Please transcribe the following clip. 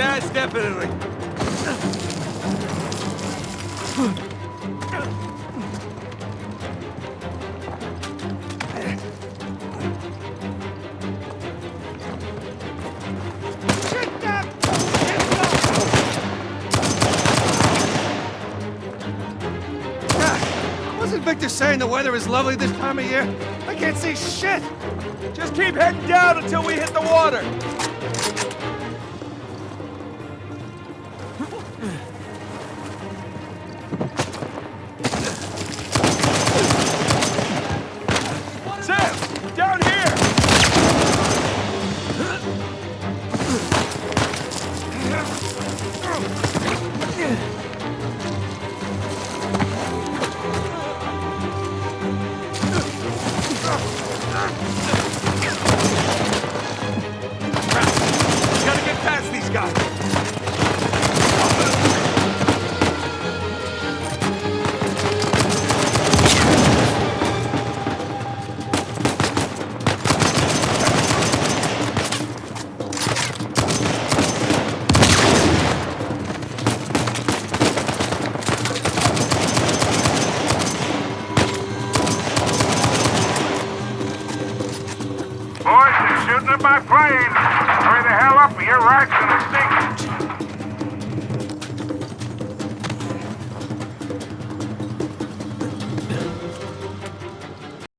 Yes, definitely. Wasn't Victor saying the weather is lovely this time of year? I can't see shit! Just keep heading down until we hit the water. Sam, Boys, they're shooting at my plane. Hurry the hell up or your rights gonna stink.